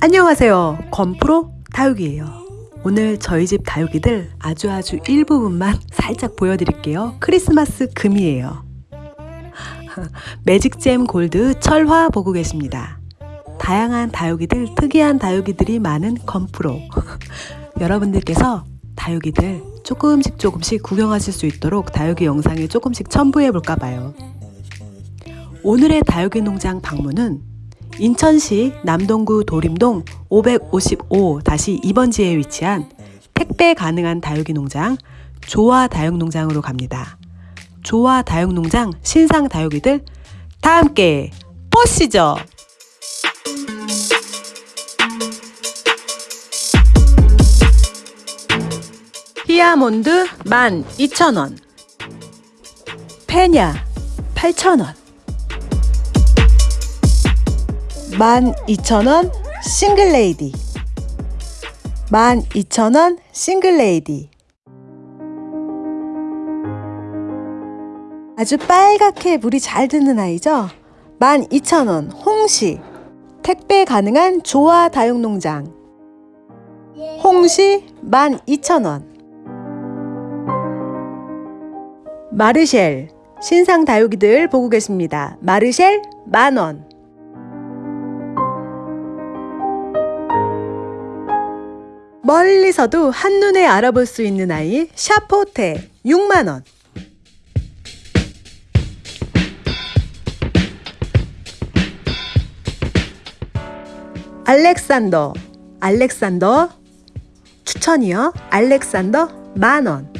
안녕하세요. 건프로 다육이에요. 오늘 저희 집 다육이들 아주 아주 일부분만 살짝 보여드릴게요. 크리스마스 금이에요. 매직잼 골드 철화 보고 계십니다. 다양한 다육이들, 특이한 다육이들이 많은 건프로. 여러분들께서 다육이들 조금씩 조금씩 구경하실 수 있도록 다육이 영상에 조금씩 첨부해 볼까 봐요. 오늘의 다육이 농장 방문은 인천시 남동구 도림동 555-2번지에 위치한 택배 가능한 다육이 농장 조화 다육농장으로 갑니다. 조화 다육농장 신상 다육이들 다 함께 보시죠. 히아몬드 12,000원 페냐 8,000원 12,000원 싱글레이디. 12,000원 싱글레이디. 아주 빨갛게 물이 잘 드는 아이죠? 12,000원 홍시. 택배 가능한 조화 다육농장. 홍시 12,000원. 마르쉘. 신상 다육이들 보고 계십니다. 마르쉘 만원 멀리서도 한눈에 알아볼 수 있는 아이 샤포테 6만원. 알렉산더 알렉산더 추천이요. 알렉산더 만원.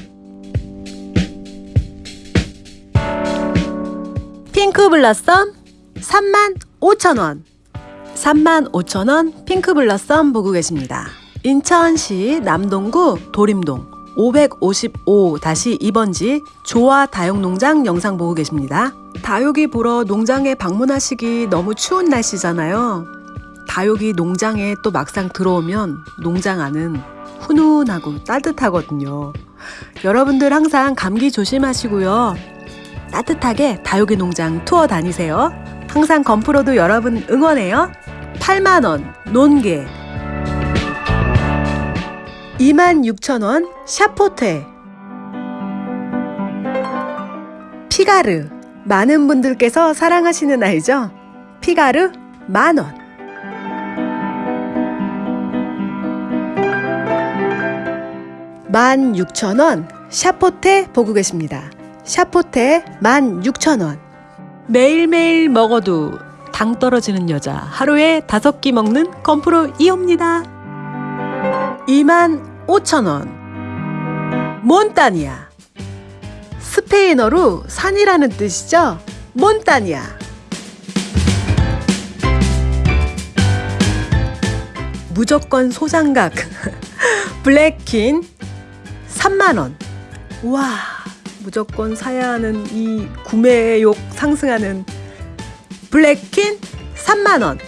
핑크 블라썸 3만 5천원. 3만 5천원 핑크 블라썸 보고 계십니다 인천시 남동구 도림동 555-2번지 조화 다육농장 영상 보고 계십니다. 다육이 보러 농장에 방문하시기 너무 추운 날씨잖아요. 다육이 농장에 또 막상 들어오면 농장 안은 훈훈하고 따뜻하거든요. 여러분들 항상 감기 조심하시고요. 따뜻하게 다육이 농장 투어 다니세요. 항상 건프로도 여러분 응원해요. 8만원 논개 26,000원 샤포테 피가르 많은 분들께서 사랑하시는 아이죠? 피가르 만원 만 육천 원 샤포테 보고 계십니다. 샤포테 만 육천 원 매일매일 먹어도 당 떨어지는 여자 하루에 다섯 끼 먹는 건프로 이옵니다. 2만 5천원. 몬타니아. 스페인어로 산이라는 뜻이죠? 몬타니아. 무조건 소장각. 블랙킨. 3만원. 와 무조건 사야 하는 이 구매욕 상승하는 블랙킨 3만원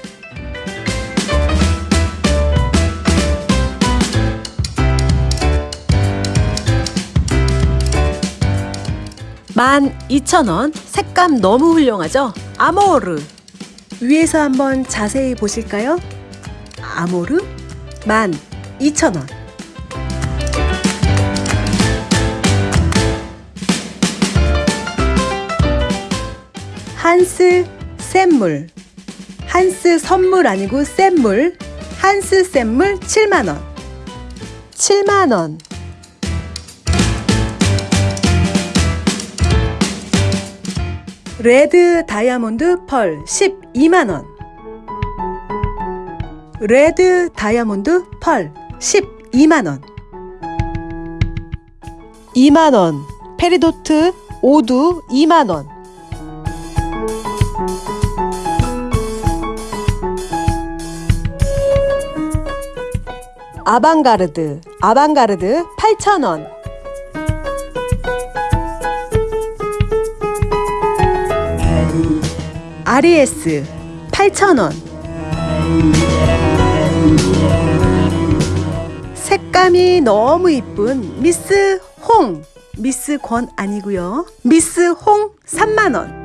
만 2천원. 색감 너무 훌륭하죠? 아모르. 위에서 한번 자세히 보실까요? 아모르? 만 2천원. 한스 샘물. 한스 선물 아니고 샘물. 한스 샘물 7만원. 7만원 레드 다이아몬드 펄 12만원. 레드 다이아몬드 펄 12만원. 2만원. 페리도트 오두 2만원. 아방가르드 아방가르드 8,000원 RES 8,000원. 색감이 너무 이쁜 미스 홍. 미스 권 아니고요. 미스 홍 3만원.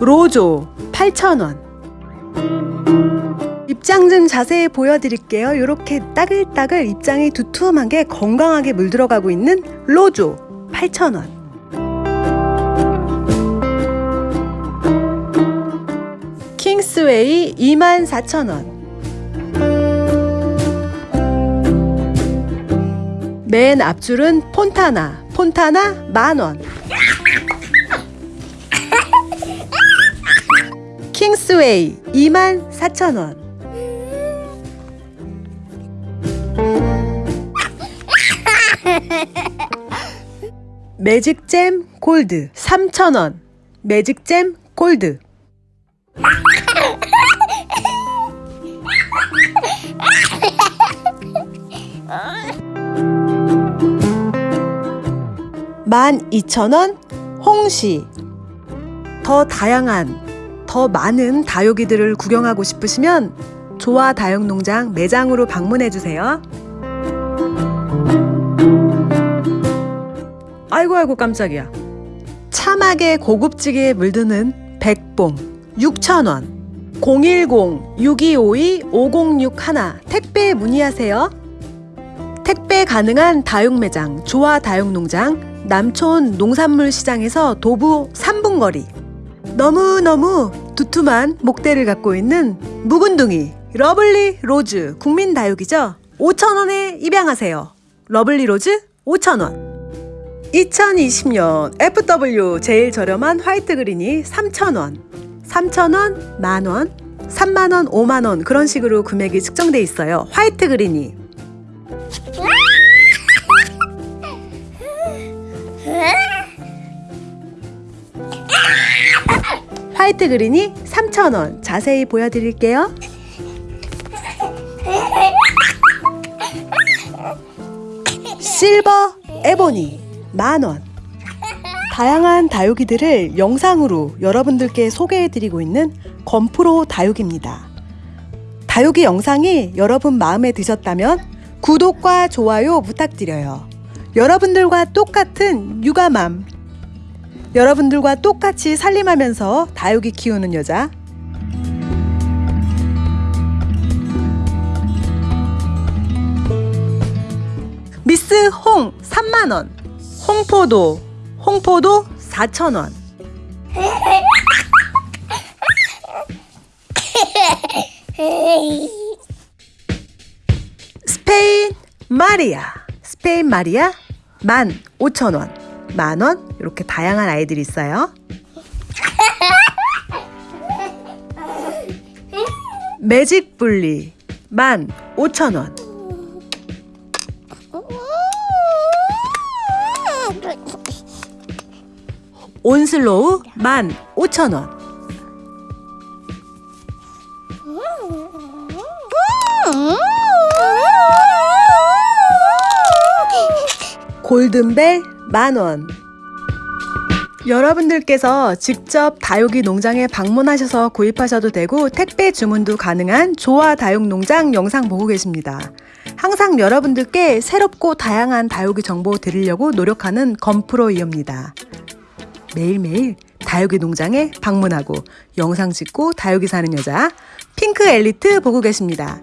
로조 8,000원. 입장 좀 자세히 보여드릴게요. 이렇게 따글따글 입장이 두툼하게 건강하게 물들어가고 있는 로조 8,000원. 킹스웨이 24,000원. 맨 앞줄은 폰타나, 폰타나 만원. 킹스웨이 24,000원. 매직잼 골드 3,000원. 매직잼 골드. 만 이천 원 홍시 더 다양한 더 많은 다육이들을 구경하고 싶으시면 조화 다육농장 매장으로 방문해 주세요. 아이고 아이고 깜짝이야. 참하게 고급지게 물드는 백봉 6,000원. 010-6252-5061 택배 문의하세요. 택배 가능한 다육 매장 조화 다육 농장 남촌 농산물 시장에서 도보 3분 거리. 너무너무 두툼한 목대를 갖고 있는 묵은둥이 러블리 로즈 국민 다육이죠? 5,000원에 입양하세요. 러블리 로즈 5,000원 2020년 FW 제일 저렴한 화이트 그린이 3,000원. 3,000원, 만원, 3만원, 5만원 그런 식으로 금액이 측정돼 있어요. 화이트 그린이. 화이트 그린이 3,000원. 자세히 보여드릴게요. 실버 에보니 만원. 다양한 다육이들을 영상으로 여러분들께 소개해드리고 있는 건프로 다육입니다. 다육이 영상이 여러분 마음에 드셨다면 구독과 좋아요 부탁드려요. 여러분들과 똑같은 육아맘. 여러분들과 똑같이 살림하면서 다육이 키우는 여자. 미스 홍 3만원 홍포도 홍포도 4천원. 스페인 마리아. 스페인 마리아 15,000원. 만원? 이렇게 다양한 아이들이 있어요. 매직 분리 15,000원 온슬로우 15,000원 골든벨 만원 여러분들께서 직접 다육이 농장에 방문하셔서 구입하셔도 되고 택배 주문도 가능한 조화 다육 농장 영상 보고 계십니다. 항상 여러분들께 새롭고 다양한 다육이 정보 드리려고 노력하는 건프로이입니다. 매일매일 다육이 농장에 방문하고 영상 찍고 다육이 사는 여자 핑크 엘리트 보고 계십니다.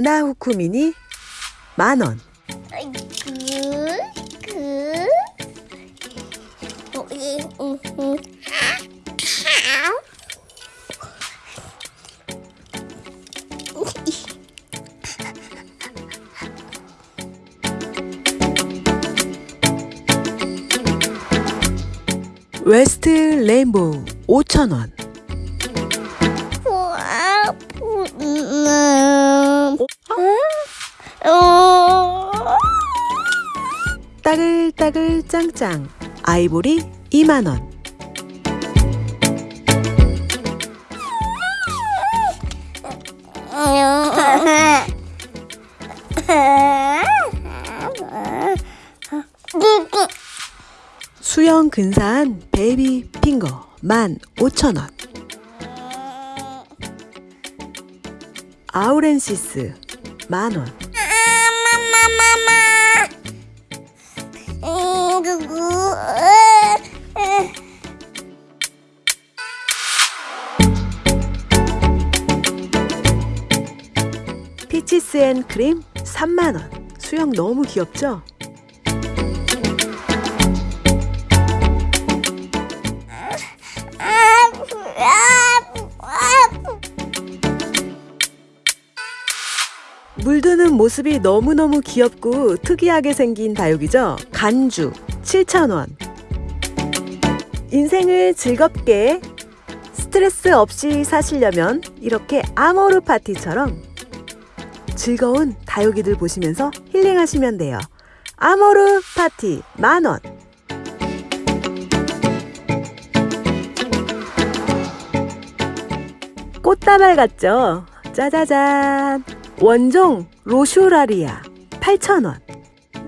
나나후쿠 미니 만원. 웨스트 레인보우 5,000원 따글따글 짱짱. 아이보리 2만원. 수영 근사한 베이비 핑거 15,000원. 아우렌시스 만원 피치스 앤 크림 3만원 수영 너무 귀엽죠? 물드는 모습이 너무너무 귀엽고 특이하게 생긴 다육이죠? 간주 7,000원 인생을 즐겁게 스트레스 없이 사시려면 이렇게 아모르 파티처럼 즐거운 다육이들 보시면서 힐링하시면 돼요. 아모르 파티 만원 꽃다발 같죠? 짜자잔 원종 로슈라리아 8,000원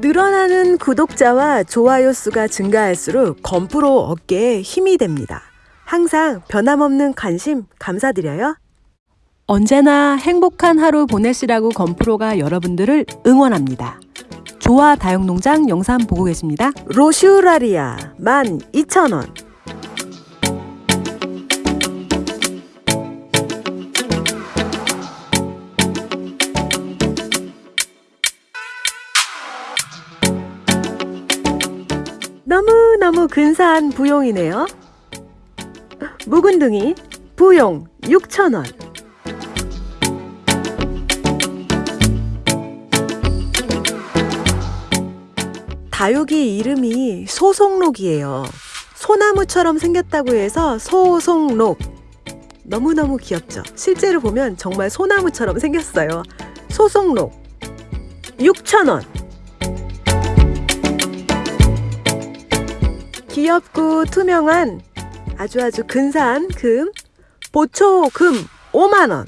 늘어나는 구독자와 좋아요 수가 증가할수록 건프로 어깨에 힘이 됩니다. 항상 변함없는 관심 감사드려요. 언제나 행복한 하루 보내시라고 건프로가 여러분들을 응원합니다. 조화 다육농장 영상 보고 계십니다. 로슈라리아 12,000원 너무너무 근사한 부용이네요. 묵은둥이 부용 6,000원 다육이 이름이 소송록이에요. 소나무처럼 생겼다고 해서 소송록. 너무너무 귀엽죠? 실제로 보면 정말 소나무처럼 생겼어요. 소송록. 6,000원. 귀엽고 투명한 아주 아주 근사한 금. 보초금 5만원.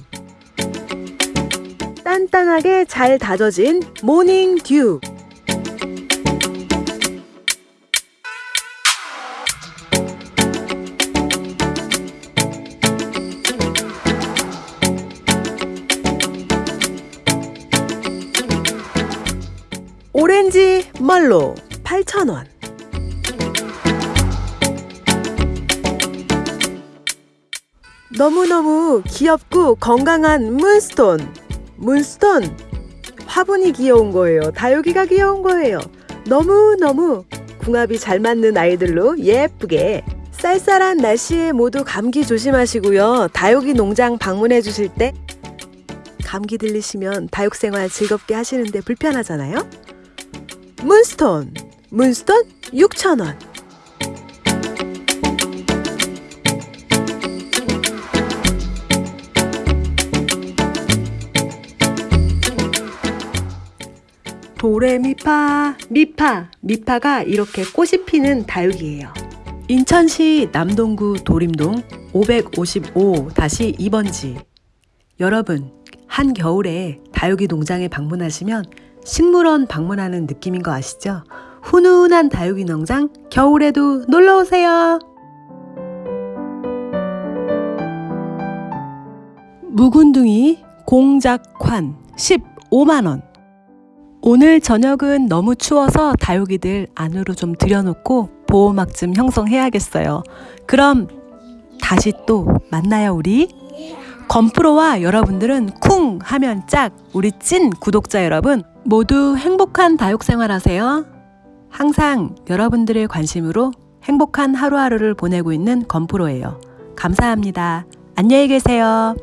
단단하게 잘 다져진 모닝 듀. 멀로 8,000원. 너무너무 귀엽고 건강한 문스톤. 문스톤. 화분이 귀여운 거예요. 다육이가 귀여운 거예요. 너무너무 궁합이 잘 맞는 아이들로 예쁘게. 쌀쌀한 날씨에 모두 감기 조심하시고요. 다육이 농장 방문해 주실 때 감기 들리시면 다육 생활 즐겁게 하시는데 불편하잖아요. 문스톤. 문스톤 6,000원. 도레미파 미파 미파가 이렇게 꽃이 피는 다육이에요. 인천시 남동구 도림동 555-2번지 여러분 한겨울에 다육이 농장에 방문하시면 식물원 방문하는 느낌인 거 아시죠? 훈훈한 다육이 농장 겨울에도 놀러 오세요. 묵은둥이 공작환 15만 원. 오늘 저녁은 너무 추워서 다육이들 안으로 좀 들여놓고 보호막 좀 형성해야겠어요. 그럼 다시 또 만나요, 우리. 건프로와 여러분들은 쿵 하면 짝 우리 찐 구독자 여러분 모두 행복한 다육 생활하세요. 항상 여러분들의 관심으로 행복한 하루하루를 보내고 있는 건프로예요. 감사합니다. 안녕히 계세요.